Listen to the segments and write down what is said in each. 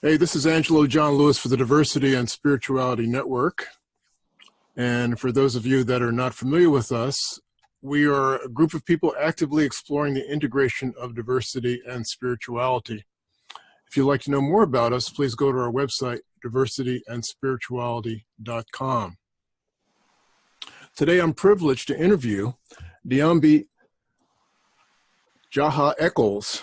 Hey, this is Angelo John Lewis for the Diversity and Spirituality Network. And for those of you that are not familiar with us, we are a group of people actively exploring the integration of diversity and spirituality. If you'd like to know more about us, please go to our website, diversityandspirituality.com. Today, I'm privileged to interview Niambi Jaha Echols.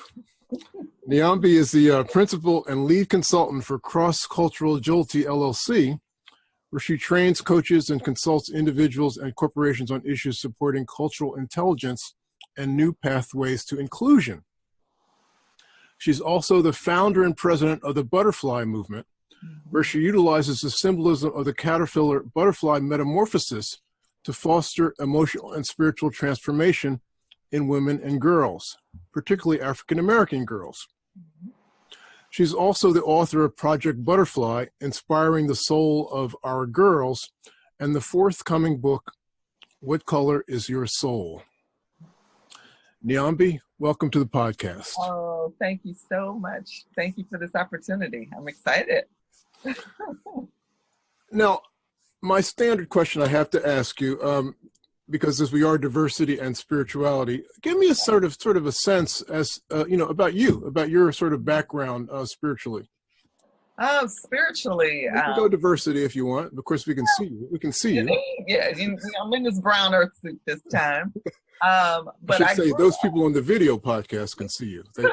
Niambi is the uh, principal and lead consultant for Cross Cultural Agility LLC, where she trains, coaches, and consults individuals and corporations on issues supporting cultural intelligence and new pathways to inclusion. She's also the founder and president of the Butterfly Movement, where she utilizes the symbolism of the caterpillar butterfly metamorphosis to foster emotional and spiritual transformation in women and girls, particularly African American girls. She's also the author of Project Butterfly, Inspiring the Soul of Our Girls, and the forthcoming book, What Color is Your Soul? Niambi, welcome to the podcast. Oh, thank you so much. Thank you for this opportunity. I'm excited. now, my standard question I have to ask you, um, because as we are diversity and spirituality, give me a sort of sort of a sense as uh, you know about you, about your sort of background uh, spiritually. Oh, spiritually, you um, go diversity if you want. Of course, we can see you. We can see you. Yeah, I'm in this brown earth suit this time. Um, but I should I say those up, people on the video podcast can see you. They,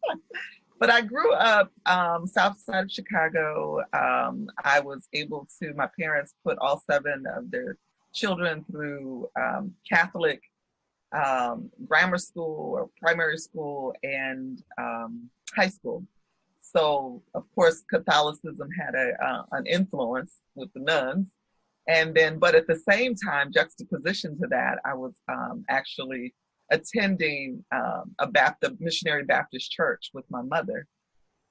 but I grew up um, south side of Chicago. Um, I was able to. My parents put all seven of their children through um, Catholic um, grammar school or primary school and um, high school. So of course Catholicism had a, uh, an influence with the nuns. And then, but at the same time, juxtaposition to that, I was um, actually attending um, a Baptist, missionary Baptist church with my mother.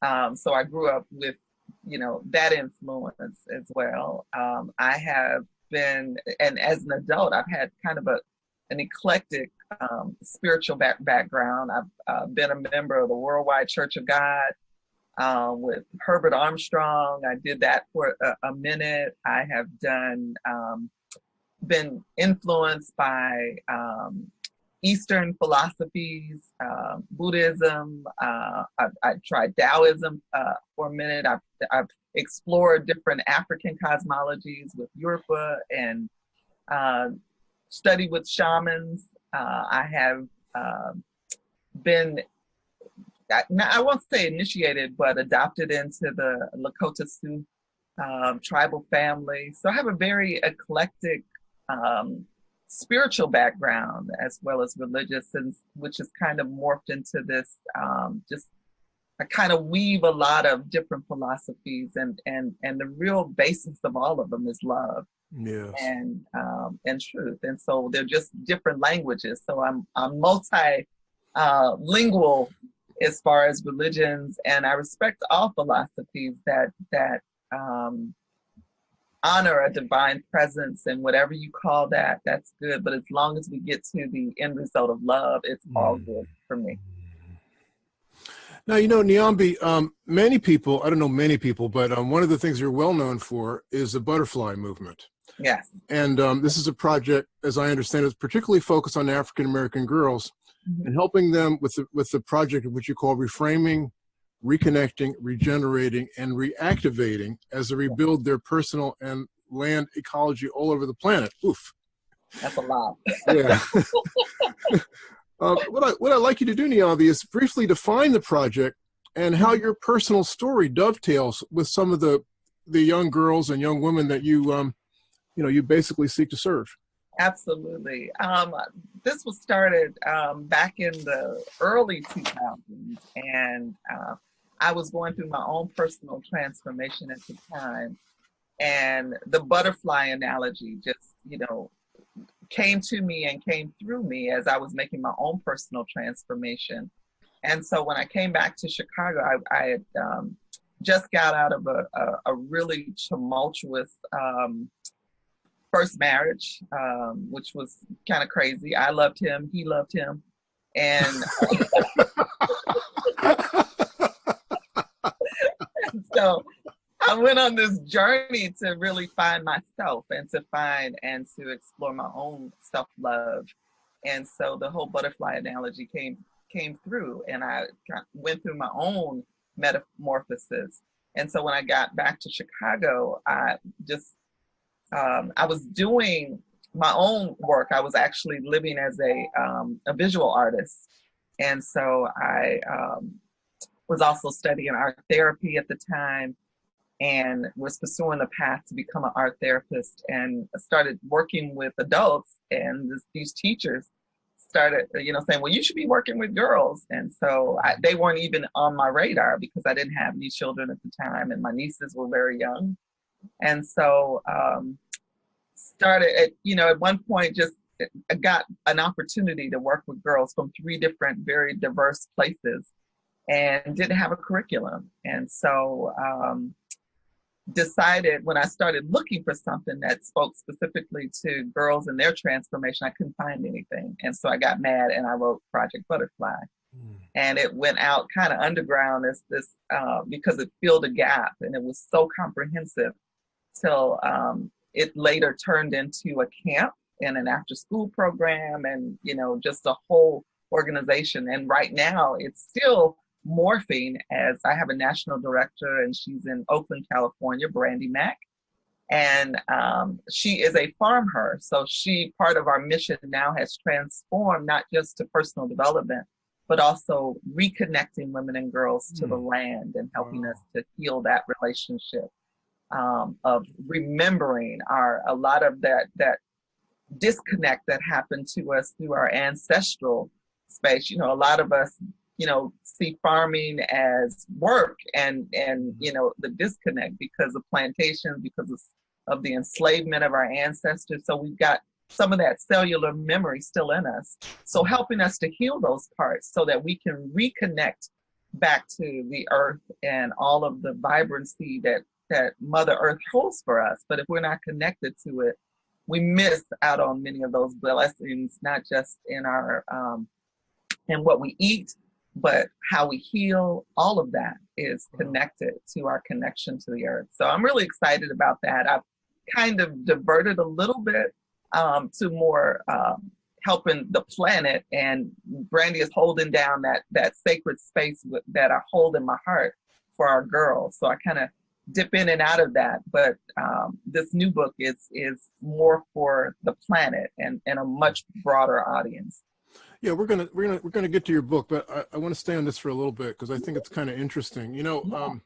Um, so I grew up with, you know, that influence as well. I have been, and as an adult, I've had kind of a an eclectic um, spiritual back, background. I've uh, been a member of the Worldwide Church of God uh, with Herbert Armstrong. I did that for a, a minute. I have done, um, been influenced by um, Eastern philosophies, uh, Buddhism. Uh, I, I, tried Taoism uh, for a minute. I've, I've explore different African cosmologies with Yoruba and uh, study with shamans. Uh, I have uh, been, I, I, won't say initiated, but adopted into the Lakota Sioux um, tribal family. So I have a very eclectic um, spiritual background as well as religious, and which has kind of morphed into this um, just I kind of weave a lot of different philosophies and and and the real basis of all of them is love yes. and um, and truth and so they're just different languages so I'm I'm multi uh, lingual as far as religions and I respect all philosophies that that um, honor a divine presence and whatever you call that that's good but as long as we get to the end result of love it's all mm. good for me now, you know, Niambi, um, many people, I don't know many people, but um, one of the things you're well known for is the butterfly movement. Yes. And um, this is a project, as I understand it, particularly focused on African American girls mm-hmm. and helping them with the, with the project which you call reframing, reconnecting, regenerating, and reactivating as they rebuild their personal and land ecology all over the planet. Oof. That's a lot. yeah. Uh, what, I, what I'd like you to do, Niambi, is briefly define the project and how your personal story dovetails with some of the, the young girls and young women that you, um, you know, you basically seek to serve. Absolutely. Um, this was started um, back in the early 2000s, and uh, I was going through my own personal transformation at the time. And the butterfly analogy just, you know, came to me and came through me as I was making my own personal transformation. And so when I came back to Chicago, I, I had um, just got out of a, a, a really tumultuous um, first marriage, um, which was kind of crazy. I loved him, he loved him. And so I went on this journey to really find myself and to find and to explore my own self love. And so the whole butterfly analogy came came through, and I went through my own metamorphosis. And so when I got back to Chicago, I just um, I was doing my own work. I was actually living as a um, a visual artist, and so I um, was also studying art therapy at the time and was pursuing the path to become an art therapist and started working with adults. And this, these teachers started you know saying well you should be working with girls. And so I, they weren't even on my radar because i didn't have any children at the time and my nieces were very young. And so um, started at you know at one point just got an opportunity to work with girls from three different very diverse places and didn't have a curriculum and so um, decided when I started looking for something that spoke specifically to girls and their transformation, I couldn't find anything. And so I got mad and I wrote Project Butterfly. Mm. And it went out kind of underground as this uh, because it filled a gap and it was so comprehensive till um, it later turned into a camp and an after school program and, you know, just a whole organization. And right now it's still morphing as I have a national director and she's in Oakland, California, Brandy Mack. And um, she is a farm her. So she, part of our mission now has transformed not just to personal development, but also reconnecting women and girls to mm. the land and helping wow. us to heal that relationship um, of remembering our, a lot of that, that disconnect that happened to us through our ancestral space. You know, a lot of us you know, see farming as work and, and, mm-hmm. you know, the disconnect because of plantations, because of, of the enslavement of our ancestors. So we've got some of that cellular memory still in us. So helping us to heal those parts so that we can reconnect back to the earth and all of the vibrancy that, that Mother Earth holds for us. But if we're not connected to it, we miss out on many of those blessings, not just in our um, in what we eat, but how we heal, all of that is connected to our connection to the earth. So I'm really excited about that. I've kind of diverted a little bit um, to more um, helping the planet and Brandy is holding down that, that sacred space with, that I hold in my heart for our girls. So I kind of dip in and out of that. But um, this new book is, is more for the planet and, and a much broader audience. Yeah, we're gonna we're gonna we're gonna get to your book, but I, I want to stay on this for a little bit because I think it's kind of interesting. You know, um,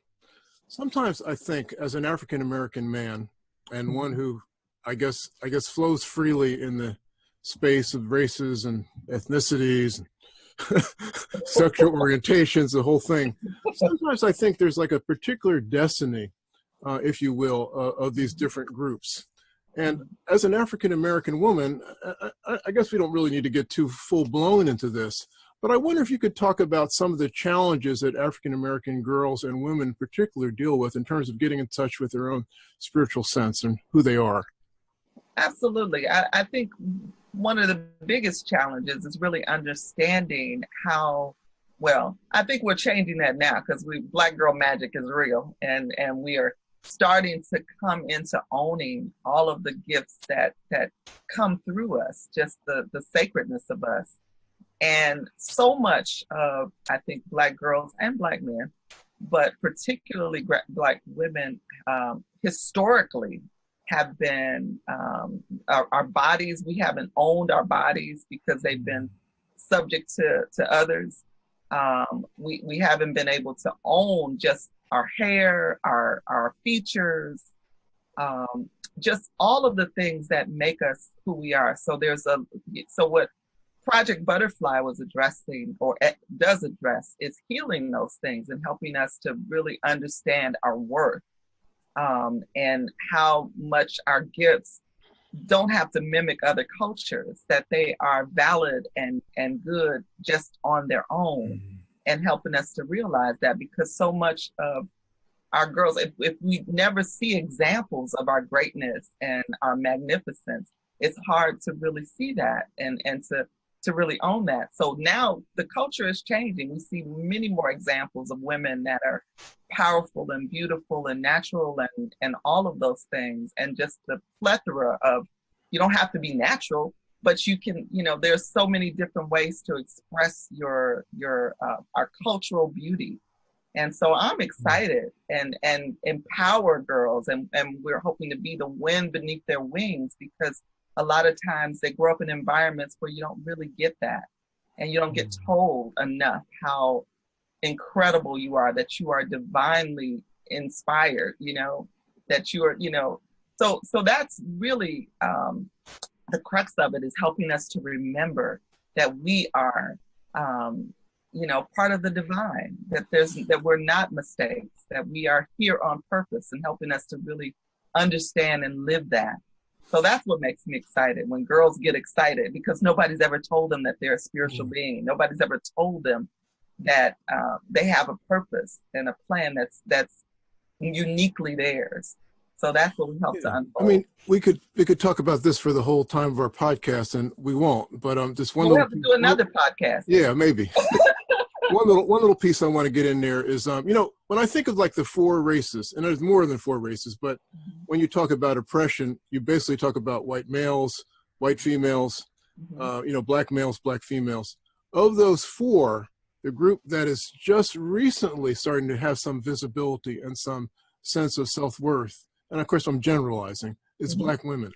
sometimes I think as an African American man and one mm-hmm. who I guess I guess flows freely in the space of races and ethnicities, and sexual orientations, the whole thing. Sometimes I think there's like a particular destiny, uh, if you will, uh, of these different groups. And as an African American woman, I, I, guess we don't really need to get too full blown into this, but I wonder if you could talk about some of the challenges that African American girls and women in particular deal with in terms of getting in touch with their own spiritual sense and who they are. Absolutely. I, I think one of the biggest challenges is really understanding how well i think we're changing that now because we black girl magic is real and and we are starting to come into owning all of the gifts that that come through us just the the sacredness of us. And so much of i think black girls and black men but particularly black women um, historically have been um, our, our, bodies we haven't owned our bodies because they've been subject to to others. Um, we we haven't been able to own just our hair, our our features, um, just all of the things that make us who we are. So there's a so what Project Butterfly was addressing or does address is healing those things and helping us to really understand our worth um, and how much our gifts don't have to mimic other cultures, that they are valid and, and good just on their own. Mm-hmm and helping us to realize that because so much of our girls, if, if we never see examples of our greatness and our magnificence, it's hard to really see that and, and to to really own that. So now the culture is changing. We see many more examples of women that are powerful and beautiful and natural and, and all of those things. And just the plethora of, you don't have to be natural, but you can, you know, there's so many different ways to express your, your, uh, our cultural beauty. And so I'm excited and, and empower girls and, and we're hoping to be the wind beneath their wings because a lot of times they grow up in environments where you don't really get that and you don't get mm. told enough how incredible you are that you are divinely inspired you know that you are you know so so that's really um the crux of it is helping us to remember that we are um you know part of the divine that there's that we're not mistakes that we are here on purpose and helping us to really understand and live that so that's what makes me excited when girls get excited because nobody's ever told them that they're a spiritual mm. being. Nobody's ever told them that uh, they have a purpose and a plan that's that's uniquely theirs. So that's what we help yeah. to unfold. I mean, we could we could talk about this for the whole time of our podcast, and we won't. But um, just one. We'll little, have to do another podcast. Yeah, maybe. one little one little piece I want to get in there is um, you know, when I think of like the four races, and there's more than four races, but mm-hmm. when you talk about oppression, you basically talk about white males, white females, mm-hmm. uh, you know, black males, black females. Of those four, the group that is just recently starting to have some visibility and some sense of self-worth, and of course I'm generalizing, it's mm-hmm. black women.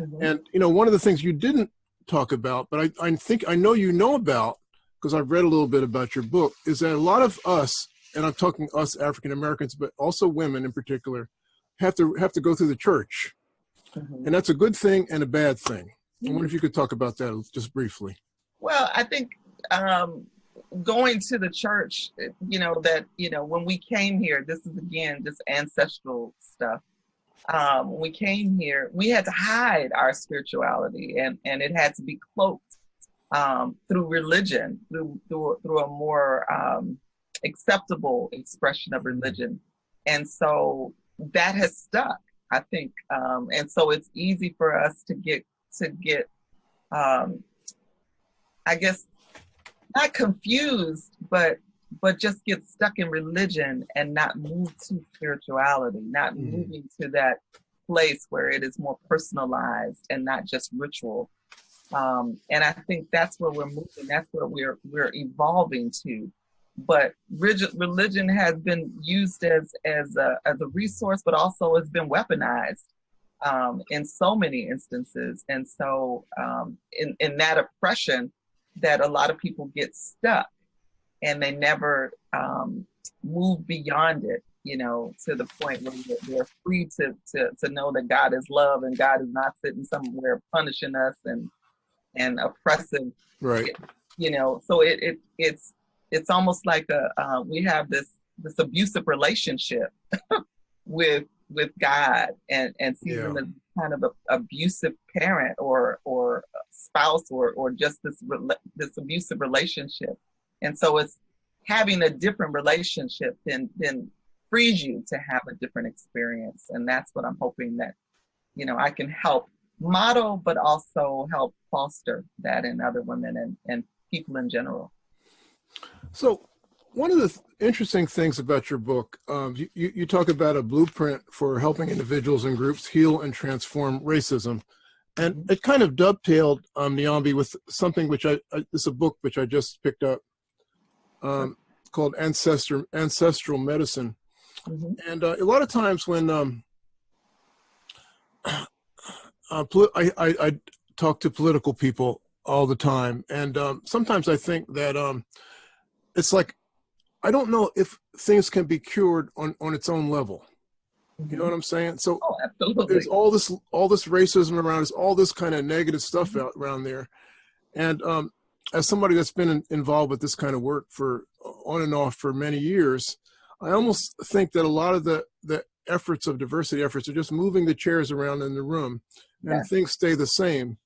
Mm-hmm. And you know, one of the things you didn't talk about, but I, I think I know you know about because I've read a little bit about your book, is that a lot of us, and I'm talking us African Americans, but also women in particular, have to have to go through the church, mm-hmm. and that's a good thing and a bad thing. I wonder if you could talk about that just briefly. Well, I think um, going to the church, you know, that you know when we came here, this is again just ancestral stuff. Um, when we came here, we had to hide our spirituality, and and it had to be cloaked um, through religion, through, through, through a more um, acceptable expression of religion. And so that has stuck, I think. Um, and so it's easy for us to get, to get, um, I guess, not confused, but but just get stuck in religion and not move to spirituality, not mm. moving to that place where it is more personalized and not just ritual. Um, and I think that's where we're moving. That's where we're we're evolving to. But rigid, religion has been used as as a as a resource, but also has been weaponized um, in so many instances. And so, um, in in that oppression, that a lot of people get stuck, and they never um, move beyond it. You know, to the point where they're free to, to to know that God is love and God is not sitting somewhere punishing us and and oppressive. Right. You know, so it, it it's it's almost like a uh, we have this this abusive relationship with with God and and seeing yeah. him as kind of a abusive parent or or spouse or or just this this abusive relationship, and so it's having a different relationship then then frees you to have a different experience, and that's what I'm hoping that you know I can help model, but also help foster that in other women and, and people in general. So one of the th interesting things about your book, um, you, you talk about a blueprint for helping individuals and groups heal and transform racism. And mm-hmm. it kind of dovetailed, um, Niambi, with something which I, I, this is a book which I just picked up um, called Ancestor, Ancestral Medicine. Mm -hmm. And uh, a lot of times when um, uh, I, I, I, talk to political people all the time, and um, sometimes I think that um, it's like I don't know if things can be cured on on its own level. You know what I'm saying? So oh, there's all this all this racism around us, all this kind of negative stuff out around there, and um, as somebody that's been in, involved with this kind of work for on and off for many years, I almost think that a lot of the the efforts of diversity efforts are just moving the chairs around in the room and yes. things stay the same.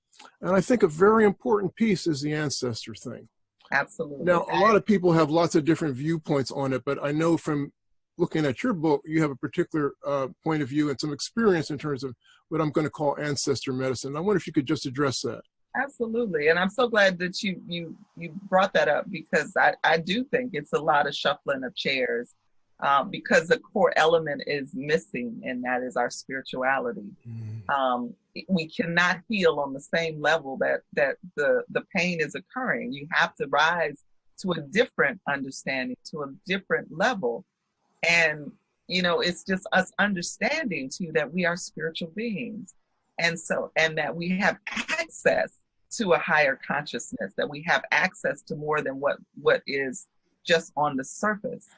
And I think a very important piece is the ancestor thing. Absolutely. Now, a lot of people have lots of different viewpoints on it, but I know from looking at your book, you have a particular uh, point of view and some experience in terms of what I'm going to call ancestor medicine. I wonder if you could just address that. Absolutely. And I'm so glad that you you you brought that up because I, I do think it's a lot of shuffling of chairs um, because the core element is missing, and that is our spirituality. Mm. Um, we cannot heal on the same level that that the the pain is occurring. You have to rise to a different understanding, to a different level, and you know it's just us understanding too that we are spiritual beings, and so and that we have access to a higher consciousness, that we have access to more than what what is just on the surface.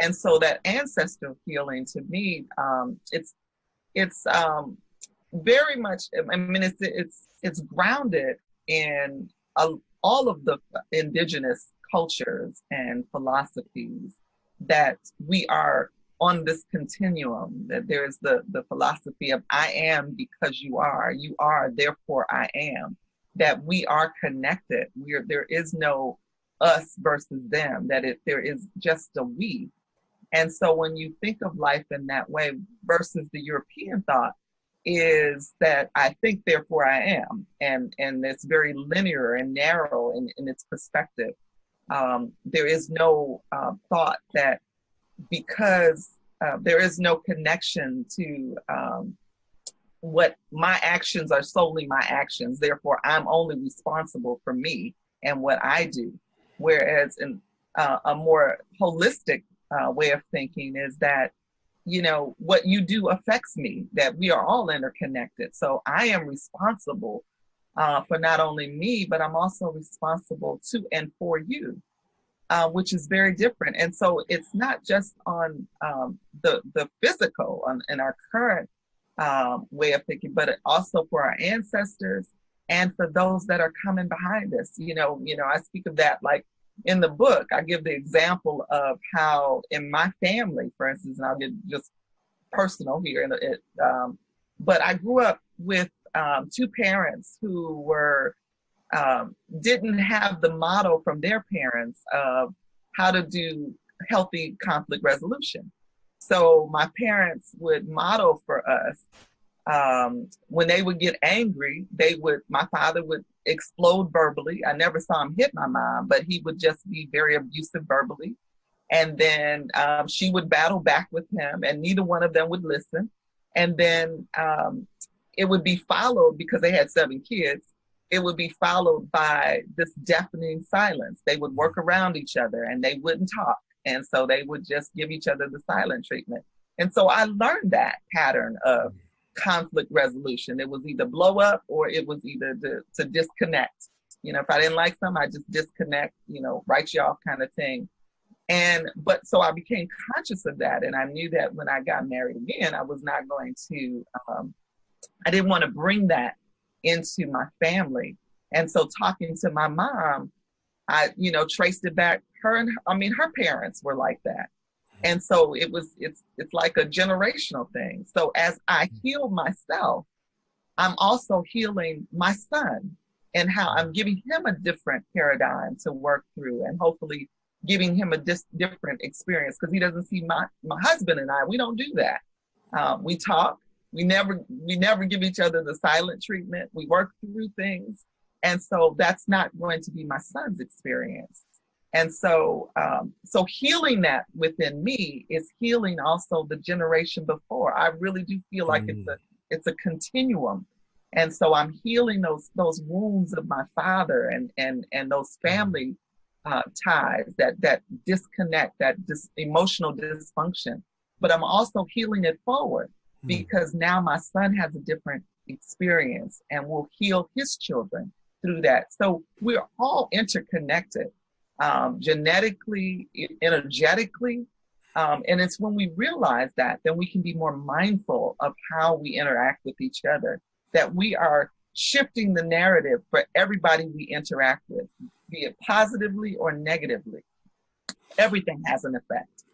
And so that ancestral healing to me, um, it's it's um, very much. I mean, it's it's it's grounded in a, all of the indigenous cultures and philosophies that we are on this continuum that there's the the philosophy of i am because you are you are therefore i am that we are connected we're there is no us versus them, that it, there is just a we. And so when you think of life in that way versus the European thought is that I think, therefore I am. And, and it's very linear and narrow in, in its perspective. Um, there is no uh, thought that because uh, there is no connection to um, what my actions are solely my actions, therefore I'm only responsible for me and what I do. Whereas in uh, a more holistic uh, way of thinking is that, you know, what you do affects me, that we are all interconnected. So I am responsible uh, for not only me, but I'm also responsible to and for you. Uh, which is very different. And so it's not just on um, the the physical on, in our current um, way of thinking, but also for our ancestors and for those that are coming behind us. You know, you know, I speak of that like in the book. I give the example of how in my family, for instance, and I'll get just personal here. It, um, but I grew up with um, two parents who were um, didn't have the model from their parents of how to do healthy conflict resolution. So my parents would model for us um, when they would get angry, they would, my father would explode verbally. I never saw him hit my mom, but he would just be very abusive verbally. And then um, she would battle back with him, and neither one of them would listen. And then um, it would be followed because they had seven kids. It would be followed by this deafening silence. They would work around each other and they wouldn't talk. And so they would just give each other the silent treatment. And so I learned that pattern of conflict resolution. It was either blow up or it was either to, to disconnect. You know, if I didn't like something, I just disconnect, you know, write you off kind of thing. And, but so I became conscious of that. And I knew that when I got married again, I was not going to, um, I didn't want to bring that into my family. And so talking to my mom, I, you know, traced it back. Her and I mean, her parents were like that. Mm-hmm. And so it was it's it's like a generational thing. So as i mm-hmm. heal myself i'm also healing my son and how i'm mm-hmm. giving him a different paradigm to work through and hopefully giving him a dis- different experience. Because he doesn't see my my husband and i we don't do that. Um, we talk. We never we never give each other the silent treatment. We work through things. And so that's not going to be my son's experience and so, um, so healing that within me is healing also the generation before. I really do feel like mm. it's a it's a continuum, and so I'm healing those those wounds of my father and and and those mm. family uh, ties that that disconnect, that dis- emotional dysfunction. But I'm also healing it forward mm. because now my son has a different experience and will heal his children through that. So we're all interconnected um, genetically, energetically. Um, and it's when we realize that, then we can be more mindful of how we interact with each other, that we are shifting the narrative for everybody we interact with, be it positively or negatively. Everything has an effect.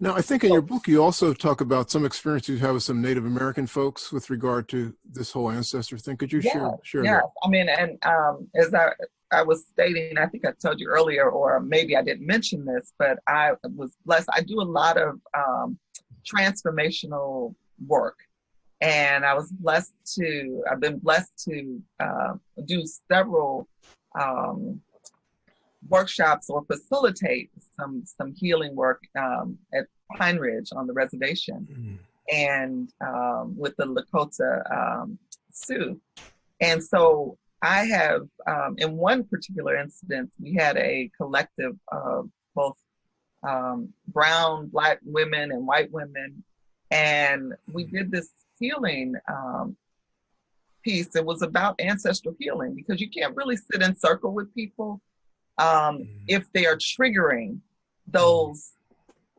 Now, I think in your book, you also talk about some experience you've had with some Native American folks with regard to this whole ancestor thing. Could you yeah, share? share yeah, that? I mean, and um, as I, I was stating, I think I told you earlier, or maybe I didn't mention this, but I was blessed. I do a lot of um, transformational work. And I was blessed to, I've been blessed to uh, do several um, workshops or facilitate some, some healing work um, at Pine Ridge on the reservation mm-hmm. and um, with the Lakota um, Sioux. And so I have, um, in one particular incident, we had a collective of both um, brown, black women and white women. And we did this healing um, piece. It was about ancestral healing because you can't really sit in circle with people um, mm-hmm. if they are triggering those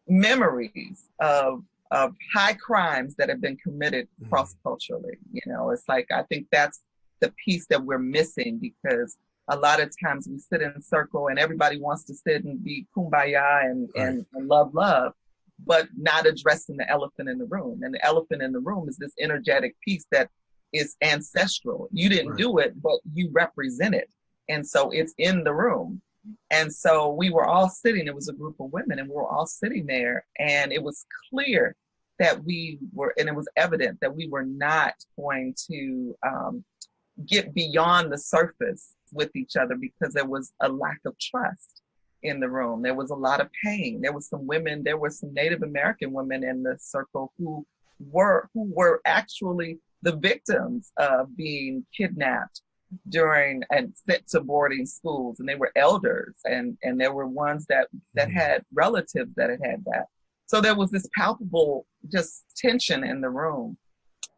memories of of high crimes that have been committed cross culturally. You know, it's like I think that's the piece that we're missing because a lot of times we sit in a circle and everybody wants to sit and be kumbaya and, right. and, and love love but not addressing the elephant in the room and the elephant in the room is this energetic piece that is ancestral you didn't right. do it but you represent it and so it's in the room and so we were all sitting it was a group of women and we were all sitting there and it was clear that we were and it was evident that we were not going to um, get beyond the surface with each other because there was a lack of trust in the room. There was a lot of pain. There was some women, there were some Native American women in the circle who were who were actually the victims of being kidnapped during and sent to boarding schools and they were elders and and there were ones that that mm-hmm. had relatives that had had that so there was this palpable just tension in the room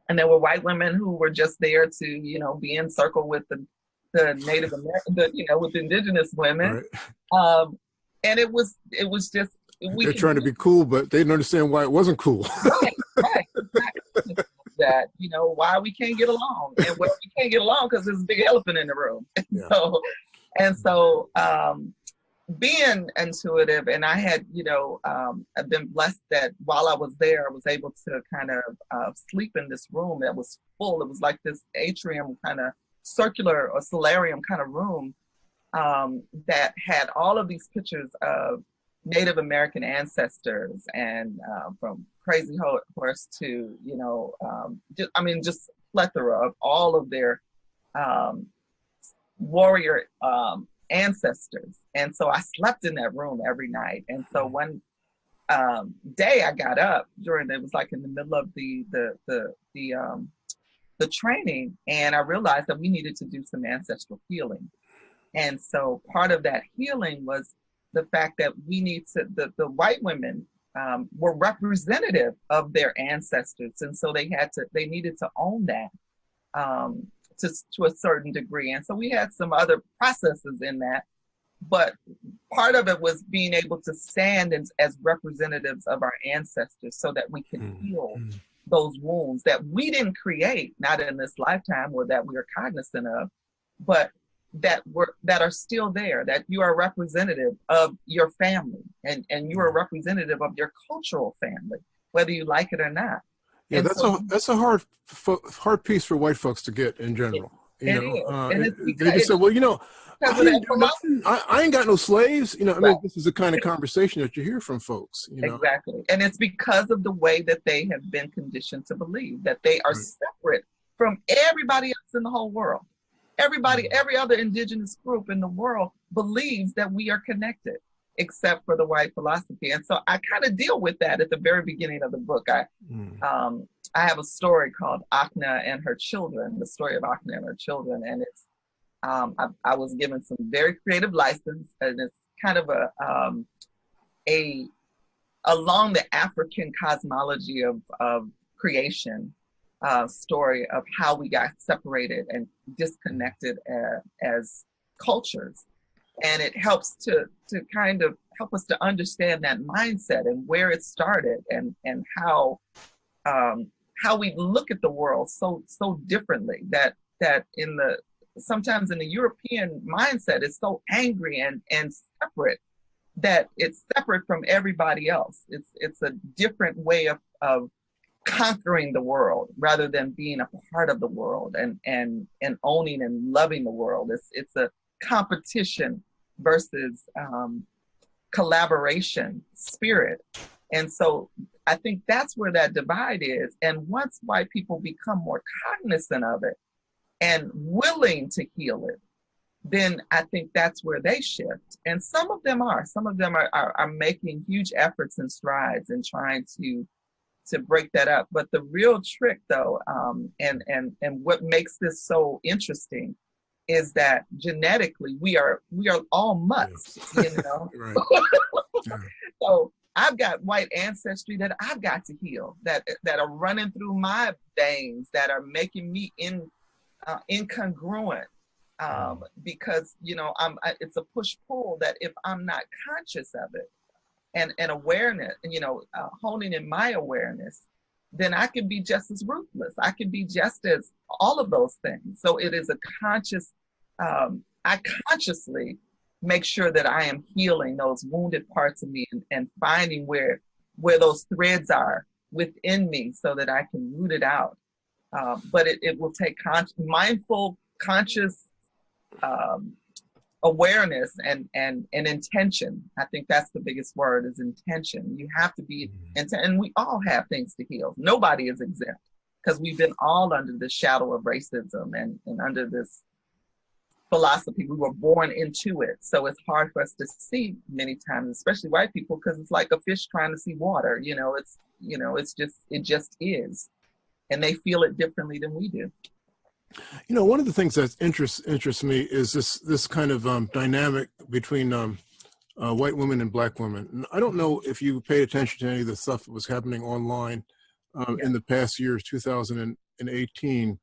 and there were white women who were just there to you know be in circle with the the Native American, the, you know, with indigenous women. Right. Um, and it was, it was just, we They're trying to be cool, but they didn't understand why it wasn't cool. right, right. Exactly. that, you know, why we can't get along. And well, we can't get along because there's a big elephant in the room. Yeah. So, and so, um, being intuitive and I had, you know, um, I've been blessed that while I was there, I was able to kind of uh, sleep in this room that was full. It was like this atrium kind of circular or solarium kind of room um, that had all of these pictures of Native American ancestors and uh, from Crazy Horse to, you know, um, just, I mean, just plethora of all of their um, warrior um, ancestors. And so I slept in that room every night. And so mm-hmm. one um, day I got up during, it was like in the middle of the, the, the, the, um, the training and I realized that we needed to do some ancestral healing. And so part of that healing was the fact that we need to, the, the white women um, were representative of their ancestors. And so they had to, they needed to own that um, to, to a certain degree. And so we had some other processes in that. But part of it was being able to stand as, as representatives of our ancestors so that we could mm-hmm. heal those wounds that we didn't create, not in this lifetime or that we are cognizant of, but that were that are still there, that you are representative of your family and, and you are representative of your cultural family, whether you like it or not. Yeah, and that's so, a that's a hard hard piece for white folks to get in general. You know, uh, they just said, well, you know, I ain't, I, I ain't, got no slaves. You know, I mean, this is the kind of conversation that you hear from folks. You know? Exactly. And it's because of the way that they have been conditioned to believe that they are right. separate from everybody else in the whole world. Everybody, mm-hmm. every other indigenous group in the world believes that we are connected, except for the white philosophy. And so I kind of deal with that at the very beginning of the book. I, mm. um, I have a story called Akna and her children, the story of Akna and her children, and it's um, I, I, was given some very creative license, and it's kind of a um, a along the African cosmology of of creation uh, story of how we got separated and disconnected as, as cultures, and it helps to to kind of help us to understand that mindset and where it started and and how um, how we look at the world so so differently that that in the sometimes in the European mindset is so angry and, and separate that it's separate from everybody else. It's it's a different way of, of conquering the world rather than being a part of the world and and and owning and loving the world. It's it's a competition versus um, collaboration spirit. And so I think that's where that divide is. And once white people become more cognizant of it and willing to heal it, then I think that's where they shift. And some of them are. Some of them are, are, are making huge efforts and strides and trying to to break that up. But the real trick, though, um, and and and what makes this so interesting, is that genetically we are we are all mutts, yes. you know. so I've got white ancestry that I've got to heal, that that are running through my veins, that are making me in uh, incongruent um, because you know I'm I, it's a push pull that if I'm not conscious of it and and awareness and you know uh, honing in my awareness then I can be just as ruthless. I can be just as all of those things. So it is a conscious um, I consciously make sure that I am healing those wounded parts of me and, and finding where where those threads are within me so that I can root it out. Um, but it, it will take con- mindful conscious um, awareness and and and intention. I think that's the biggest word is intention. You have to be mm-hmm. intent and we all have things to heal. Nobody is exempt because we've been all under the shadow of racism and and under this philosophy we were born into it so it's hard for us to see many times especially white people because it's like a fish trying to see water you know it's you know it's just it just is and they feel it differently than we do you know, one of the things that interests interests me is this this kind of um, dynamic between um, uh, white women and black women. And I don't know if you paid attention to any of the stuff that was happening online um, yeah. in the past years, 2018.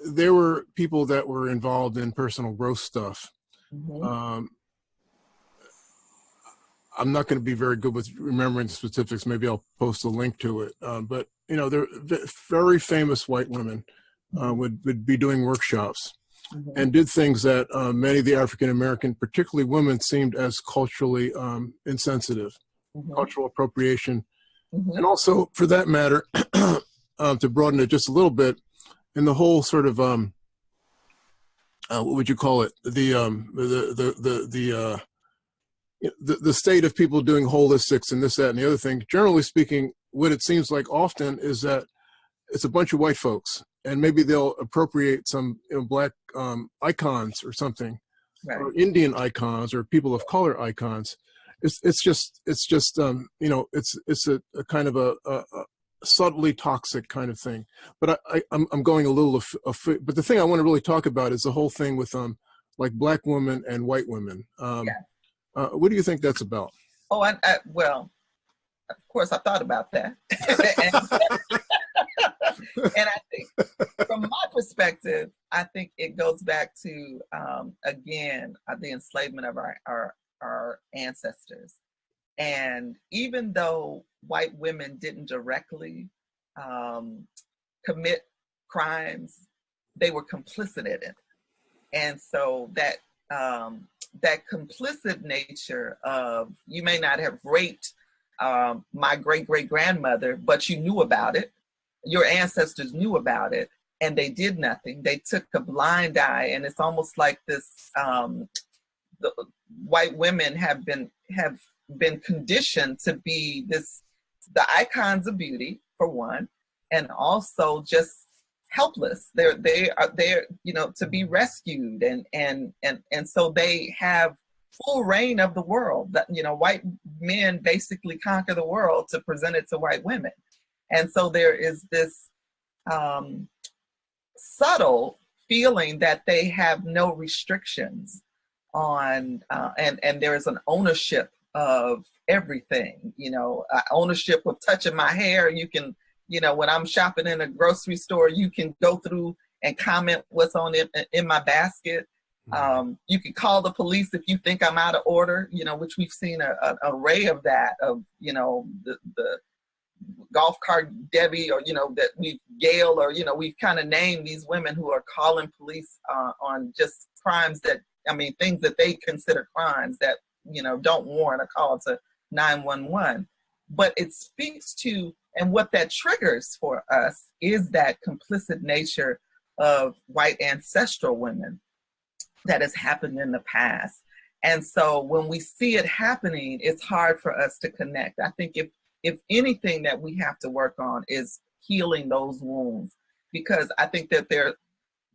There were people that were involved in personal growth stuff. Mm-hmm. Um, I'm not going to be very good with remembering the specifics. Maybe I'll post a link to it. Uh, but you know, they're very famous white women uh, would, would be doing workshops mm-hmm. and did things that uh, many of the African American, particularly women, seemed as culturally um, insensitive, mm-hmm. cultural appropriation. Mm-hmm. And also, for that matter, um, to broaden it just a little bit, in the whole sort of um, uh, what would you call it? The um, the the the the, uh, the the state of people doing holistics and this, that, and the other thing. Generally speaking, what it seems like often is that it's a bunch of white folks and maybe they'll appropriate some you know, black um, icons or something, right. or Indian icons or people of color icons. It's it's just it's just um, you know it's it's a, a kind of a, a, subtly toxic kind of thing. But I, I am I'm, I'm going a little af- af- but the thing I want to really talk about is the whole thing with um like black women and white women. Um, yeah. uh, what do you think that's about? Oh, I, I well, of course I thought about that. and I think from my perspective, I think it goes back to um, again the enslavement of our, our our ancestors. And even though white women didn't directly um, commit crimes, they were complicit in it. And so that um, that complicit nature of you may not have raped um, my great great grandmother, but you knew about it your ancestors knew about it and they did nothing. They took a blind eye, and it's almost like this. Um, the white women have been have been conditioned to be this the icons of beauty for one, and also just helpless. They're they are they're you know to be rescued, and and and and so they have full reign of the world. That you know, white men basically conquer the world to present it to white women. And so there is this um, subtle feeling that they have no restrictions on, uh, and, and there is an ownership of everything, you know, uh, ownership of touching my hair. You can, you know, when I'm shopping in a grocery store, you can go through and comment what's on it in my basket. Mm-hmm. Um, you can call the police if you think I'm out of order, you know, which we've seen a, an array of that of, you know, the, the golf cart Debbie or, you know, that we've Gail or, you know, we've kind of named these women who are calling police uh, on just crimes that, I mean, things that they consider crimes that, you know, don't warrant a call to 911. But it speaks to, and what that triggers for us is that complicit nature of white ancestral women that has happened in the past. And so when we see it happening, it's hard for us to connect. I think if if anything that we have to work on is healing those wounds because I think that there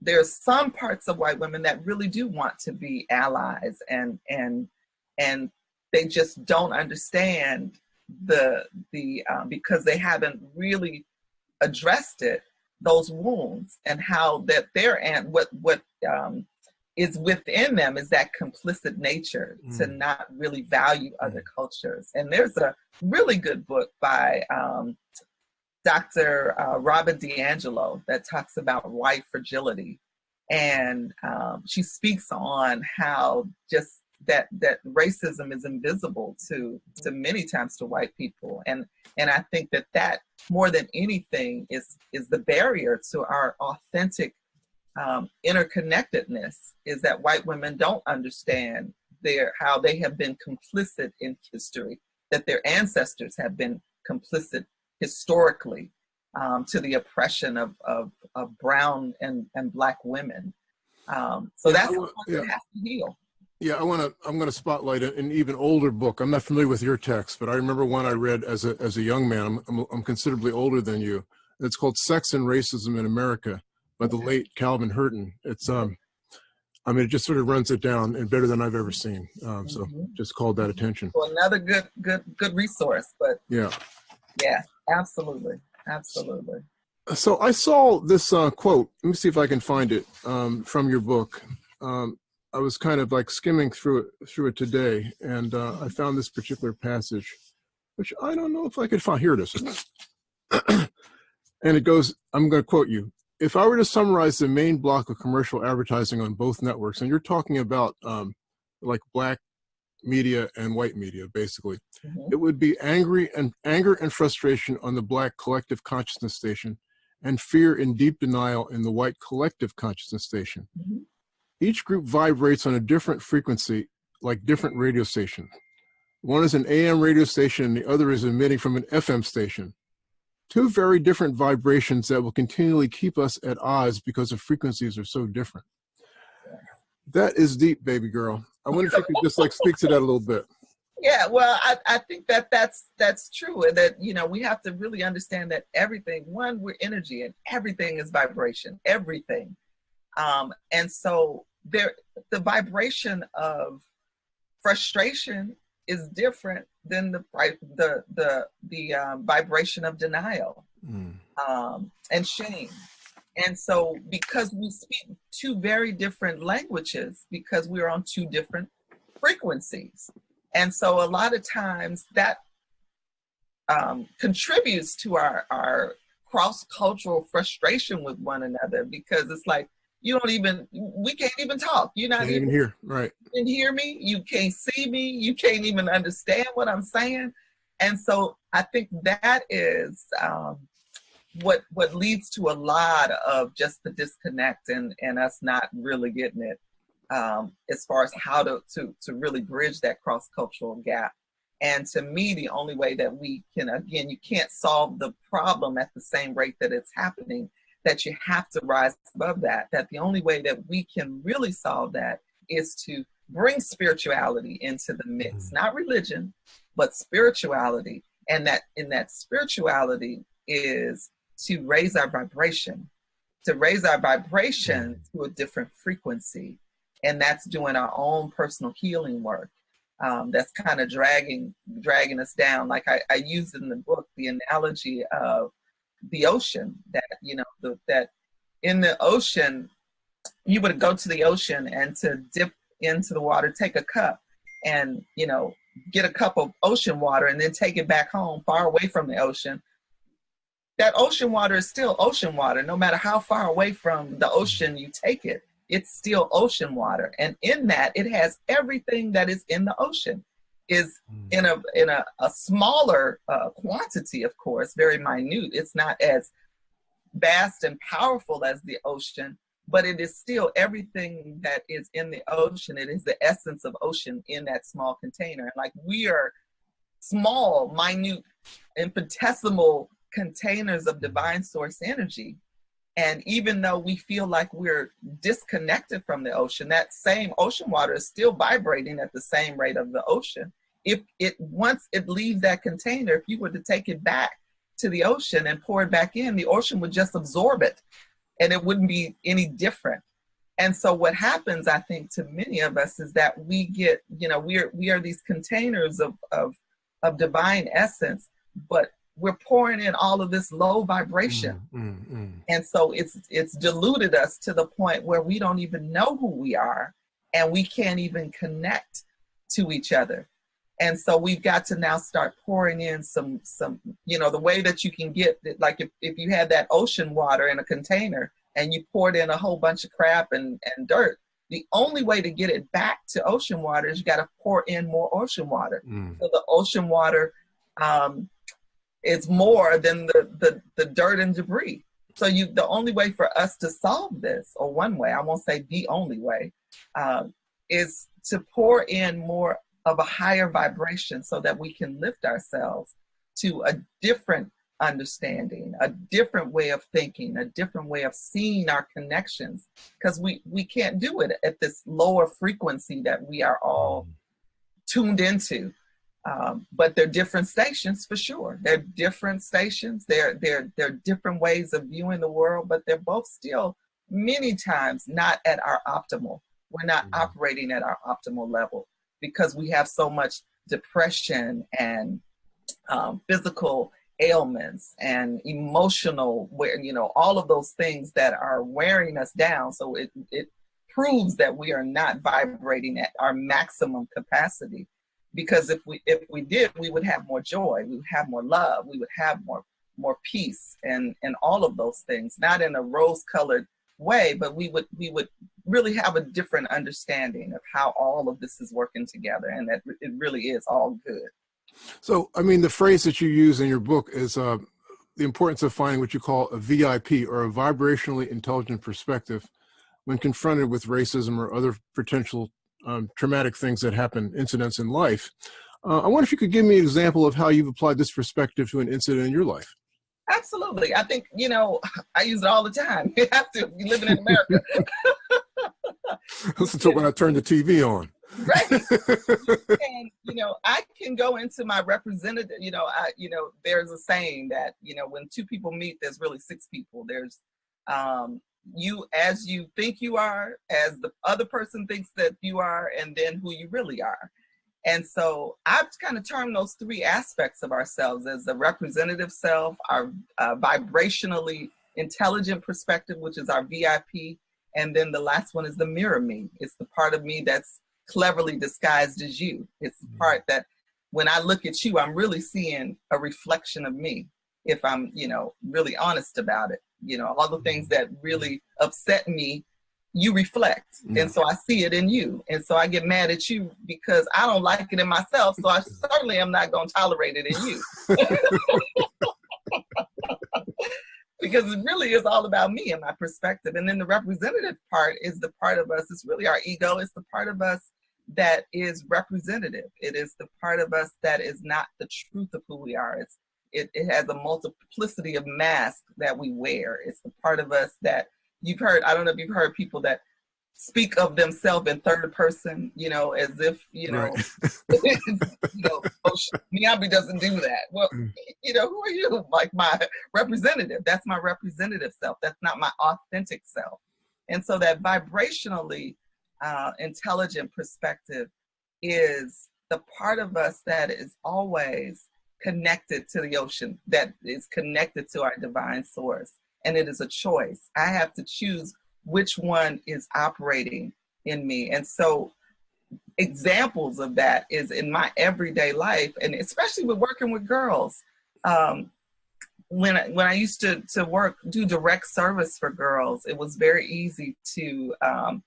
there's some parts of white women that really do want to be allies and and and they just don't understand the the um, because they haven't really addressed it those wounds and how that their and what what um, is within them is that complicit nature mm. to not really value other mm. cultures and there's a really good book by um, Dr. Uh, Robin DiAngelo that talks about white fragility. And um, she speaks on how just that that racism is invisible to to many times to white people and and i think that that more than anything is is the barrier to our authentic um, interconnectedness is that white women don't understand their how they have been complicit in history that their ancestors have been complicit historically um, to the oppression of, of, of, brown and, and black women. Um, so that's what yeah. has to heal. Yeah, I want to. I'm going to spotlight an even older book. I'm not familiar with your text, but I remember one I read as a as a young man. I'm I'm, I'm considerably older than you. It's called "Sex and Racism in America" by the late Calvin Hernton. It's um, I mean, it just sort of runs it down and better than I've ever seen. Um, so mm-hmm. just called that attention. Well, another good good good resource, but yeah, yeah, absolutely. Absolutely. So I saw this uh, quote. Let me see if I can find it um, from your book. Um, I was kind of like skimming through it through it today, and uh, I found this particular passage, which I don't know if I could find. Here it is. and it goes. I'm going to quote you. If I were to summarize the main block of commercial advertising on both networks, and you're talking about um, like black media and white media, basically. Mm -hmm. It would be angry and anger and frustration on the black collective consciousness station and fear and deep denial in the white collective consciousness station. Mm -hmm. Each group vibrates on a different frequency, like different radio stations. One is an AM radio station and the other is emitting from an FM station. Two very different vibrations that will continually keep us at odds because the frequencies are so different. That is deep, baby girl. I wonder if you could just like speak to that a little bit. Yeah, well, I, I think that that's that's true. And that you know we have to really understand that everything. One, we're energy, and everything is vibration. Everything, um, and so there, the vibration of frustration is different than the the the the um, vibration of denial mm. um, and shame. And so because we speak two very different languages, because we're on two different frequencies. And so a lot of times that um, contributes to our, our cross-cultural frustration with one another because it's like, you don't even, we can't even talk. You're not can't even, here right. You can hear me, you can't see me, you can't even understand what I'm saying. And so I think that is um, what what leads to a lot of just the disconnect and and us not really getting it um, as far as how to to to really bridge that cross cultural gap. And to me, the only way that we can again, you can't solve the problem at the same rate that it's happening. That you have to rise above that. That the only way that we can really solve that is to bring spirituality into the mix, mm-hmm. not religion, but spirituality. And that in that spirituality is to raise our vibration, to raise our vibration mm. to a different frequency. And that's doing our own personal healing work. Um, that's kind of dragging dragging us down. Like I, I used in the book the analogy of the ocean that you know the, that in the ocean you would go to the ocean and to dip into the water, take a cup, and you know get a cup of ocean water and then take it back home far away from the ocean that ocean water is still ocean water, no matter how far away from the ocean you take it. It's still ocean water, and in that, it has everything that is in the ocean. Is hmm. in a in a, a smaller uh, quantity, of course, very minute. It's not as vast and powerful as the ocean, but it is still everything that is in the ocean. It is the essence of ocean in that small container. And Like we are small, minute, infinitesimal containers of divine source energy. And even though we feel like we're disconnected from the ocean, that same ocean water is still vibrating at the same rate of the ocean. If it once it leaves that container, if you were to take it back to the ocean and pour it back in, the ocean would just absorb it and it wouldn't be any different. And so what happens, I think, to many of us is that we get, you know, we are we are these containers of of of divine essence, but we're pouring in all of this low vibration. Mm, mm, mm. And so it's it's diluted us to the point where we don't even know who we are and we can't even connect to each other. And so we've got to now start pouring in some some you know the way that you can get like if, if you had that ocean water in a container and you poured in a whole bunch of crap and, and dirt, the only way to get it back to ocean water is you got to pour in more ocean water. Mm. So the ocean water um, is more than the, the, the dirt and debris. So you, the only way for us to solve this, or one way, I won't say the only way, um, is to pour in more of a higher vibration so that we can lift ourselves to a different understanding, a different way of thinking, a different way of seeing our connections, because we, we can't do it at this lower frequency that we are all mm. tuned into. Um, but they're different stations for sure. They're different stations. They're, they're, they're different ways of viewing the world, but they're both still many times not at our optimal. We're not mm -hmm. operating at our optimal level because we have so much depression and um, physical ailments and emotional where you know all of those things that are wearing us down. So it it proves that we are not vibrating at our maximum capacity because if we if we did we would have more joy we would have more love we would have more more peace and and all of those things not in a rose colored way but we would we would really have a different understanding of how all of this is working together and that it really is all good so, I mean, the phrase that you use in your book is uh, the importance of finding what you call a VIP or a vibrationally intelligent perspective when confronted with racism or other potential um, traumatic things that happen, incidents in life. Uh, I wonder if you could give me an example of how you've applied this perspective to an incident in your life. Absolutely. I think, you know, I use it all the time. You have to, be living in America. Listen to when I turn the TV on right and you know i can go into my representative you know i you know there's a saying that you know when two people meet there's really six people there's um you as you think you are as the other person thinks that you are and then who you really are and so i've kind of termed those three aspects of ourselves as the representative self our uh, vibrationally intelligent perspective which is our vip and then the last one is the mirror me it's the part of me that's cleverly disguised as you. It's the mm-hmm. part that when I look at you, I'm really seeing a reflection of me if I'm, you know, really honest about it. You know, all the things mm-hmm. that really upset me, you reflect. Yeah. And mm. so I see it in you. And so I get mad at you because I don't like it in myself. So I certainly am not going to tolerate it in you. because it really is all about me and my perspective. And then the representative part is the part of us, it's really our ego, it's the part of us that is representative. It is the part of us that is not the truth of who we are. It's, it, it has a multiplicity of masks that we wear. It's the part of us that you've heard, I don't know if you've heard people that speak of themselves in third person, you know, as if, you know, right. you know, oh, doesn't do that. Well, mm. you know, who are you? Like my representative. That's my representative self. That's not my authentic self. And so that vibrationally, uh, intelligent perspective is the part of us that is always connected to the ocean, that is connected to our divine source. And it is a choice. I have to choose which one is operating in me. And so examples of that is in my everyday life, and especially with working with girls. Um, when I, when I used to to work do direct service for girls, it was very easy to um,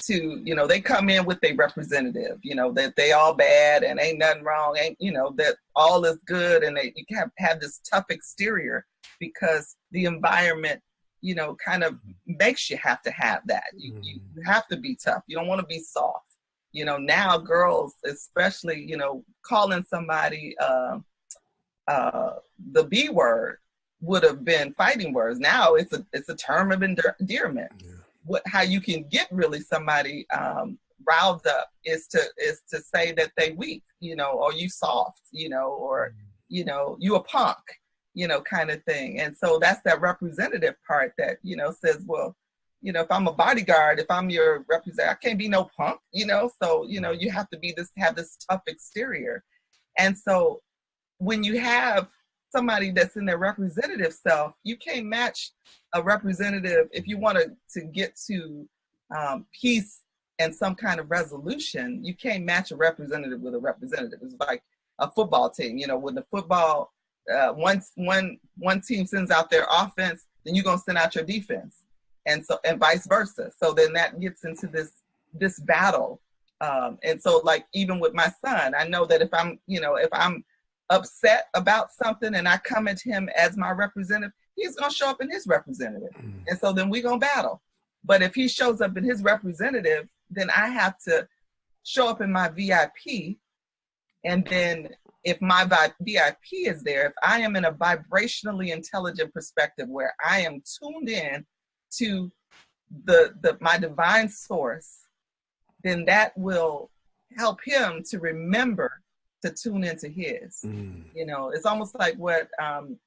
to you know they come in with a representative you know that they all bad and ain't nothing wrong ain't you know that all is good and they you have have this tough exterior because the environment you know kind of makes you have to have that. You, mm. you have to be tough. You don't want to be soft. You know now girls especially you know calling somebody uh, uh, the b word would have been fighting words. Now it's a it's a term of endearment. Yeah what how you can get really somebody um, riled up is to is to say that they weak you know, or you soft, you know, or you know, you a punk, you know, kind of thing. And so that's that representative part that, you know, says, well, you know, if I'm a bodyguard, if I'm your representative, I can't be no punk, you know. So, you know, you have to be this have this tough exterior. And so when you have somebody that's in their representative self, you can't match a representative if you want to, to get to um, peace and some kind of resolution. You can't match a representative with a representative. It's like a football team. You know, when the football uh, once one one team sends out their offense, then you're gonna send out your defense, and so and vice versa. So then that gets into this this battle. Um, and so like even with my son, I know that if I'm you know if I'm upset about something and I come at him as my representative, he's gonna show up in his representative. Mm. And so then we're gonna battle. But if he shows up in his representative, then I have to show up in my VIP. And then if my VIP is there, if I am in a vibrationally intelligent perspective where I am tuned in to the, the my divine source, then that will help him to remember to tune into his. Mm. You know, it's almost like what um,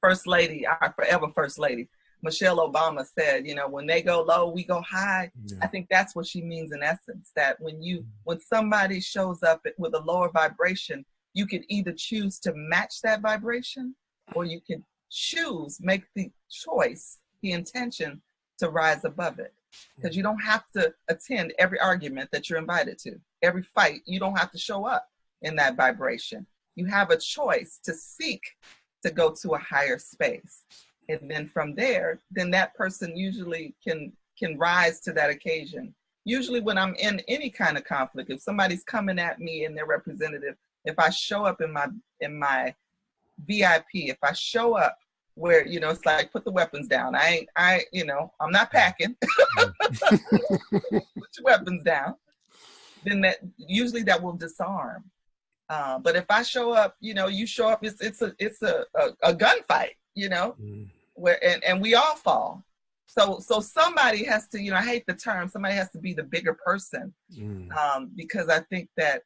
First Lady, our forever First Lady, Michelle Obama said, you know, when they go low, we go high. Yeah. I think that's what she means in essence, that when you, mm. when somebody shows up with a lower vibration, you can either choose to match that vibration or you can choose, make the choice, the intention to rise above it. Because you don't have to attend every argument that you're invited to, every fight, you don't have to show up in that vibration. You have a choice to seek to go to a higher space. And then from there, then that person usually can can rise to that occasion. Usually when I'm in any kind of conflict, if somebody's coming at me and they're representative, if I show up in my in my VIP, if I show up where you know it's like put the weapons down. I ain't I you know I'm not packing. put your weapons down. Then that usually that will disarm. Uh, but if I show up, you know, you show up, it's it's a it's a a, a gunfight, you know, mm. where and, and we all fall. So so somebody has to, you know, I hate the term, somebody has to be the bigger person. Mm. Um, because I think that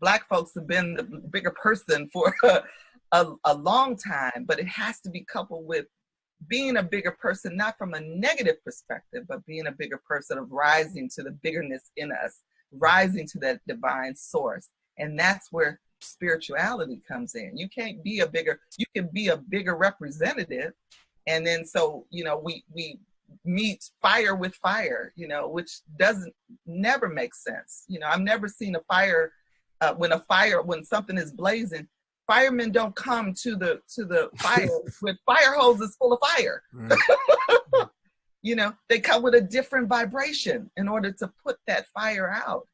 black folks have been the bigger person for a, a, a long time, but it has to be coupled with being a bigger person, not from a negative perspective, but being a bigger person of rising to the biggerness in us, rising to that divine source and that's where spirituality comes in. You can't be a bigger, you can be a bigger representative. And then so, you know, we we meet fire with fire, you know, which doesn't never make sense. You know, I've never seen a fire uh, when a fire when something is blazing, firemen don't come to the to the fire with fire hoses full of fire. you know, they come with a different vibration in order to put that fire out.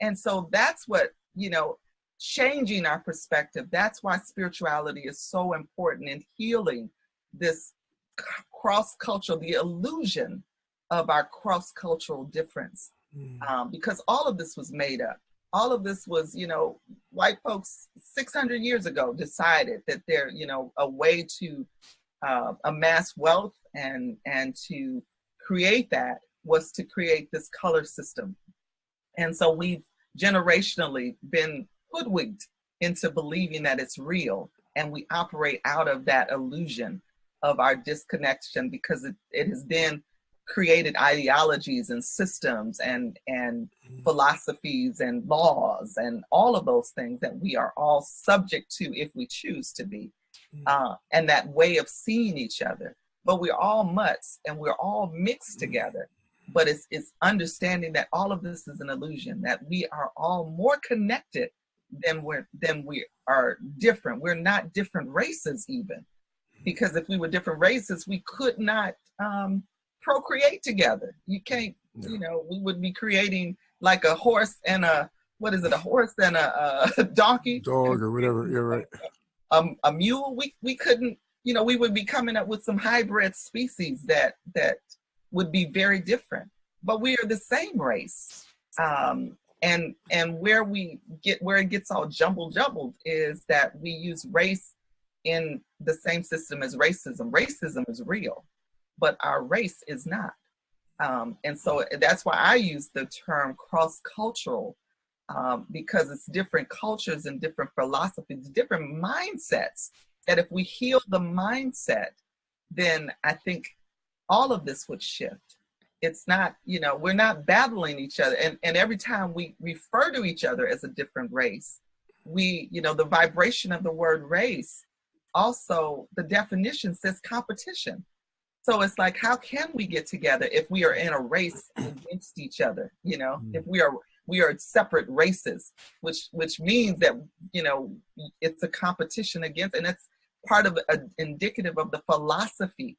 And so that's what you know, changing our perspective. That's why spirituality is so important in healing this cross cultural, the illusion of our cross cultural difference. Mm. Um, because all of this was made up. All of this was, you know, white folks 600 years ago decided that they're, you know, a way to uh, amass wealth and and to create that was to create this color system. And so we've generationally been hoodwinked into believing that it's real and we operate out of that illusion of our disconnection because it, it has then created ideologies and systems and and mm. philosophies and laws and all of those things that we are all subject to if we choose to be mm. uh, and that way of seeing each other but we're all mutts and we're all mixed mm. together but it's it's understanding that all of this is an illusion that we are all more connected than we're than we are different. We're not different races even because if we were different races we could not um, procreate together. You can't no. you know we would be creating like a horse and a what is it a horse and a, a donkey? Dog or whatever you're right. A, a mule? We we couldn't you know we would be coming up with some hybrid species that that would be very different. But we are the same race. Um, and and where we get where it gets all jumbled jumbled is that we use race in the same system as racism. Racism is real, but our race is not. Um, and so that's why I use the term cross cultural um, because it's different cultures and different philosophies, different mindsets. That if we heal the mindset, then I think all of this would shift. It's not, you know, we're not battling each other. And, and every time we refer to each other as a different race, we, you know, the vibration of the word race, also the definition says competition. So it's like, how can we get together if we are in a race against each other? You know, mm. if we are we are separate races, which which means that you know it's a competition against, and it's part of a, indicative of the philosophy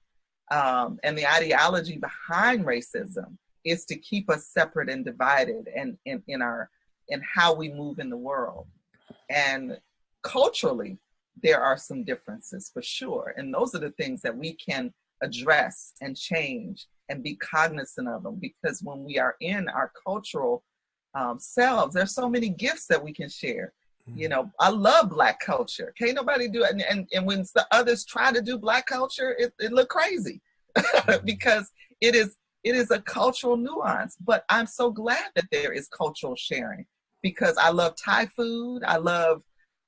um, and the ideology behind racism is to keep us separate and divided, and in, in our in how we move in the world, and culturally there are some differences for sure, and those are the things that we can address and change and be cognizant of them because when we are in our cultural um, selves there's so many gifts that we can share mm-hmm. you know i love black culture. Can't nobody do it. And, and, and when the others try to do black culture it, it look crazy mm-hmm. because it is it is a cultural nuance. But i'm so glad that there is cultural sharing because i love thai food. I love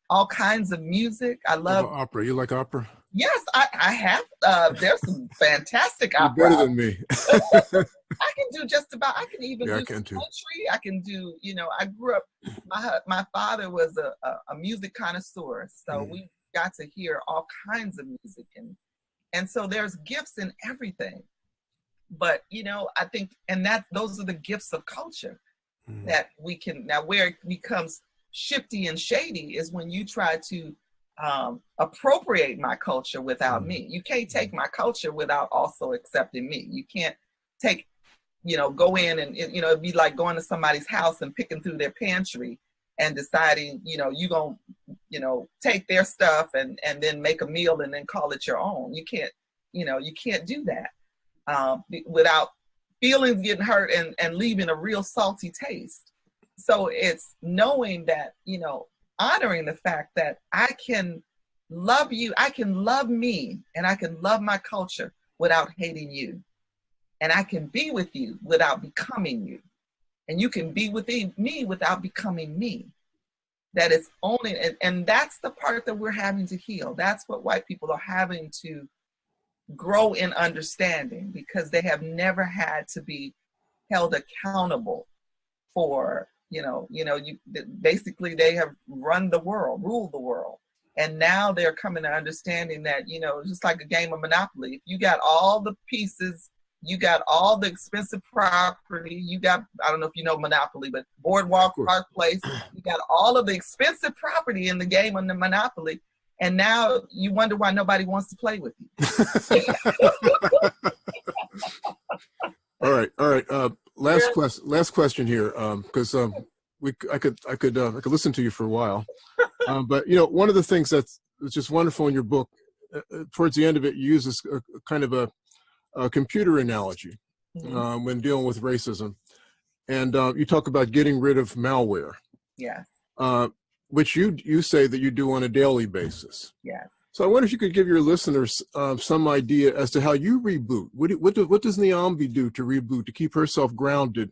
all kinds of music. I love opera? You like opera Yes, I, I have. Uh, there's some fantastic You're opera. better than me. I can do just about. I can even yeah, do I can country. I can do. You know, I grew up. My my father was a, a, a music connoisseur, so mm. we got to hear all kinds of music, and and so there's gifts in everything. But you know, I think, and that those are the gifts of culture mm. that we can now. Where it becomes shifty and shady is when you try to um, appropriate my culture without me. You can't take my culture without also accepting me. You can't take, you know, go in and, you know, it'd be like going to somebody's house and picking through their pantry and deciding, you know, you're going to, you know, take their stuff and, and then make a meal and then call it your own. You can't, you know, you can't do that um, without feelings getting hurt and, and leaving a real salty taste. So it's knowing that, you know, honoring the fact that I can love you, I can love me, and I can love my culture without hating you. And I can be with you without becoming you. And you can be with me without becoming me. That is only, and, and that's the part that we're having to heal. That's what white people are having to grow in understanding because they have never had to be held accountable for you know you know you basically they have run the world ruled the world. And now they're coming to understanding that you know just like a game of monopoly if you got all the pieces you got all the expensive property you got i don't know if you know monopoly but boardwalk park place you got all of the expensive property in the game of the monopoly and now you wonder why nobody wants to play with you. All right all right uh, last question last question here because um, um, we I could I could uh, I could listen to you for a while, um, but you know one of the things that's just wonderful in your book, uh, uh, towards the end of it, you use this uh, kind of a, a computer analogy mm-hmm. um, when dealing with racism, and uh, you talk about getting rid of malware. Yeah. Uh, which you you say that you do on a daily basis. Yeah. So I wonder if you could give your listeners uh, some idea as to how you reboot. What, what, do, what does Niambi do to reboot to keep herself grounded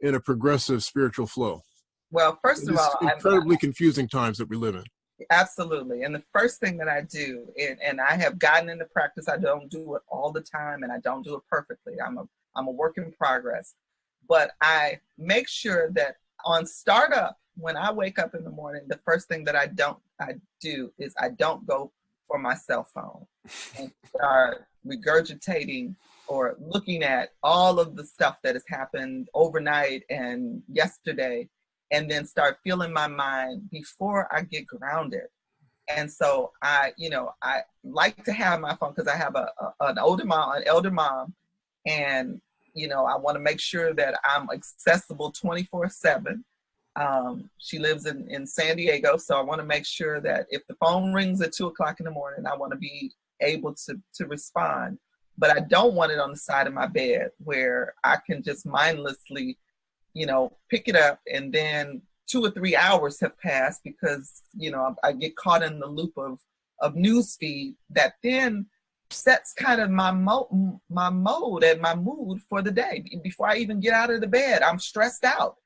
in a progressive spiritual flow? Well, first of all, incredibly I'm, confusing times that we live in. Absolutely. And the first thing that I do, and, and I have gotten into practice, I don't do it all the time and I don't do it perfectly. I'm a I'm a work in progress. But I make sure that on startup, when I wake up in the morning, the first thing that I don't I do is I don't go for my cell phone and start regurgitating or looking at all of the stuff that has happened overnight and yesterday and then start feeling my mind before I get grounded. And so I, you know, I like to have my phone because I have a, a, an older mom, an elder mom, and you know, I want to make sure that I'm accessible 24 seven. Um, she lives in, in San Diego, so I want to make sure that if the phone rings at two o'clock in the morning, I want to be able to to respond. But I don't want it on the side of my bed where I can just mindlessly you know, pick it up and then two or three hours have passed because, you know, I, I get caught in the loop of, of news feed that then sets kind of my mo- my mode and my mood for the day. Before I even get out of the bed, I'm stressed out.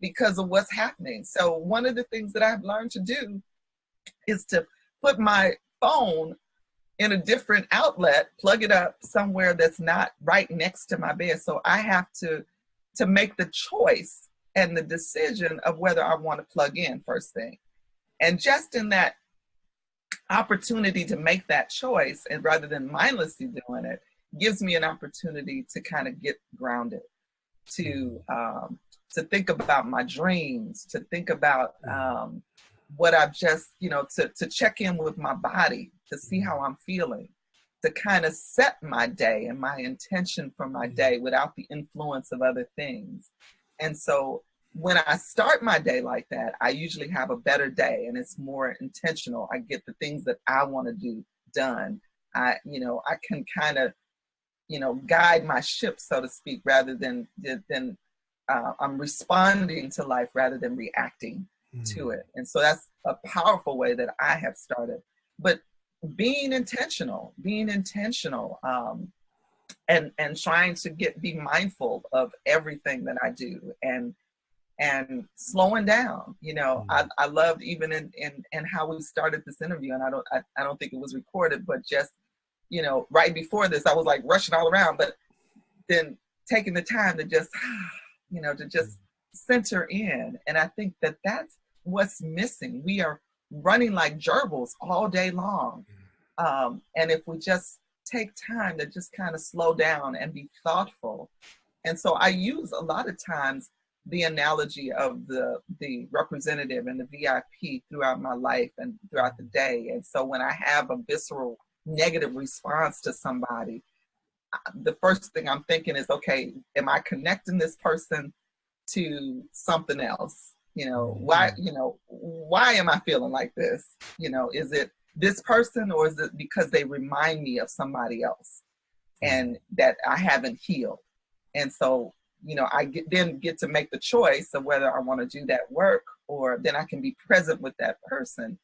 Because of what's happening. So one of the things that I've learned to do is to put my phone in a different outlet, plug it up somewhere that's not right next to my bed. So I have to to make the choice and the decision of whether I want to plug in first thing. And just in that opportunity to make that choice and rather than mindlessly doing it gives me an opportunity to kind of get grounded to um, to think about my dreams to think about mm-hmm. um, what i've just you know to, to check in with my body to see mm-hmm. how i'm feeling to kind of set my day and my intention for my mm-hmm. day without the influence of other things and so when I start my day like that, I usually have a better day and it's more intentional. I get the things that I want to do done. I, you know, I can kind of, you know, guide my ship, so to speak, rather than than uh, I'm responding to life rather than reacting mm. to it. And so that's a powerful way that I have started. But being intentional, being intentional, um, and and trying to get be mindful of everything that I do and and slowing down. You know, mm-hmm. I, I loved even in, in, in how we started this interview, and I don't I, I don't think it was recorded, but just you know, right before this, I was like rushing all around, but then taking the time to just you know to just center in, and I think that that's what's missing. We are running like gerbils all day long, mm-hmm. um, and if we just take time to just kind of slow down and be thoughtful. And so I use a lot of times the analogy of the the representative and the VIP throughout my life and throughout the day. And so when I have a visceral negative response to somebody, the first thing I'm thinking is, okay, am I connecting this person to something else? You know, why, mm-hmm. you know, why am I feeling like this? You know, is it this person or is it because they remind me of somebody else and that I haven't healed? And so you know, I get, then get to make the choice of whether I want to do that work or then I can be present with that person.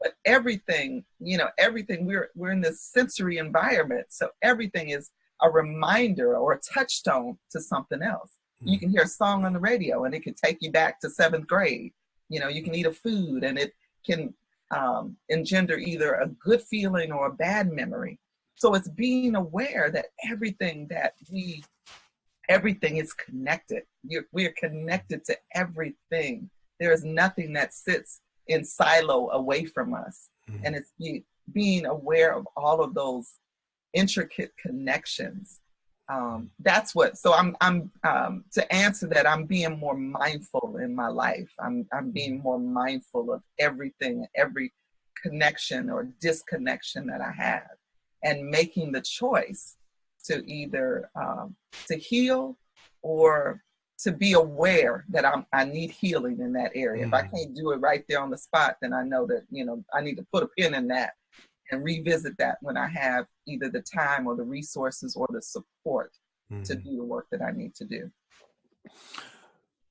But everything, you know, everything we're we're in this sensory environment, so everything is a reminder or a touchstone to something else. Mm-hmm. You can hear a song on the radio and it can take you back to seventh grade. You know, you can eat a food and it can um, engender either a good feeling or a bad memory. So it's being aware that everything that we everything is connected. You're, we're connected to everything. There is nothing that sits in silo away from us. Mm-hmm. And it's be, being aware of all of those intricate connections. Um, that's what, so I'm, I'm, um, to answer that, I'm being more mindful in my life. I'm, I'm being more mindful of everything, every connection or disconnection that I have and making the choice to either um, to heal or to be aware that I'm, I need healing in that area. Mm. If I mm. can't do it right there on the spot, then I know that, you know, I need to put a pin in that and revisit that when I have either the time or the resources or the support mm. to do the work that I need to do.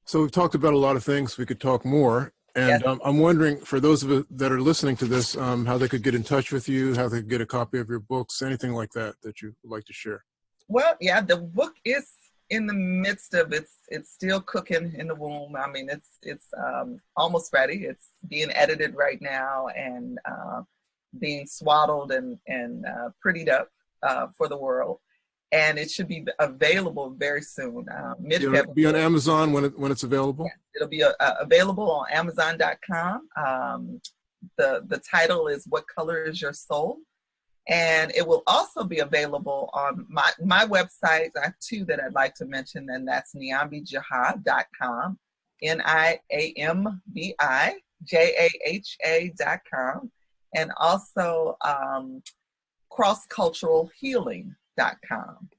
So we've talked about a lot of things. We could talk more. And yes. um, I'm wondering, for those of you that are listening to this, um, how they could get in touch with you, how they could get a copy of your books, anything like that that you would like to share. Well, yeah, the book is in the midst of it's it's still cooking in the womb. I mean, it's it's um, almost ready. It's being edited right now and uh, being swaddled and and uh, prettied up uh, for the world. And it should be available very soon. Uh, mid It'll be on Amazon when it when it's available. Yeah, it'll be uh, available on Amazon.com. Um, the the title is "What Color Is Your Soul." And it will also be available on my, my website. I have two that I'd like to mention, and that's niambijaha.com, N-I-A-M-B-I-J-A-H-A.com, and also um, crossculturalhealing.com,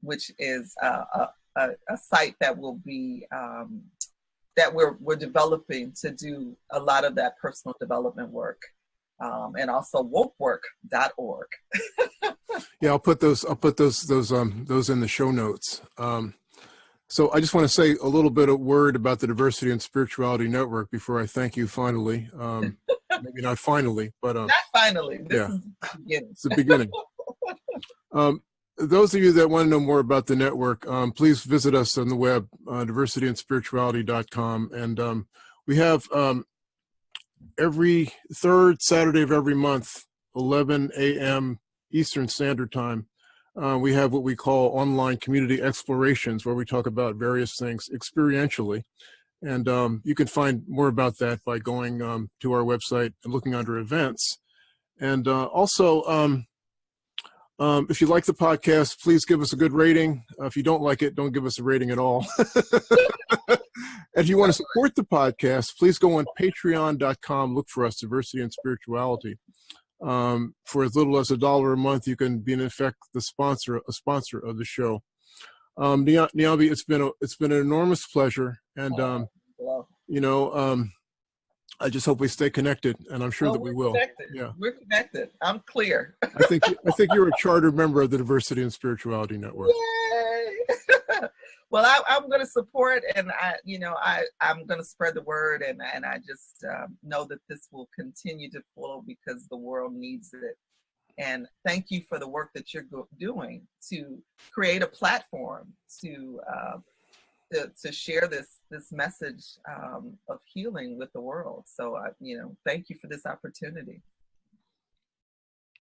which is a, a, a, site that will be um, that we're, we're developing to do a lot of that personal development work um, and also wokework.org. yeah, I'll put those. I'll put those those um those in the show notes. Um, so I just want to say a little bit of word about the Diversity and Spirituality Network before I thank you finally. Um, maybe not finally, but um, not finally. This yeah, it's the beginning. um, those of you that want to know more about the network, um, please visit us on the web, uh, diversityandspirituality.com. And um, we have um, every third Saturday of every month, 11 a.m. Eastern Standard Time, uh, we have what we call online community explorations, where we talk about various things experientially. And um, you can find more about that by going um, to our website and looking under events. And uh, also, um, um, if you like the podcast, please give us a good rating. Uh, if you don't like it, don't give us a rating at all. if you want to support the podcast, please go on patreon.com, look for us, Diversity and Spirituality. Um, for as little as a dollar a month, you can be in effect the sponsor, a sponsor of the show. Um, Niambi, it's been a, it's been an enormous pleasure, and um, you know, um, I just hope we stay connected, and I'm sure oh, that we will. Connected. Yeah, we're connected. I'm clear. I think I think you're a charter member of the Diversity and Spirituality Network. Yay! well, I, am going to support, and I, you know, I I'm going to spread the word, and and I just um, know that this will continue to flow because the world needs it. And thank you for the work that you're doing to create a platform to uh, to, to share this this message um, of healing with the world. So, I, you know, thank you for this opportunity.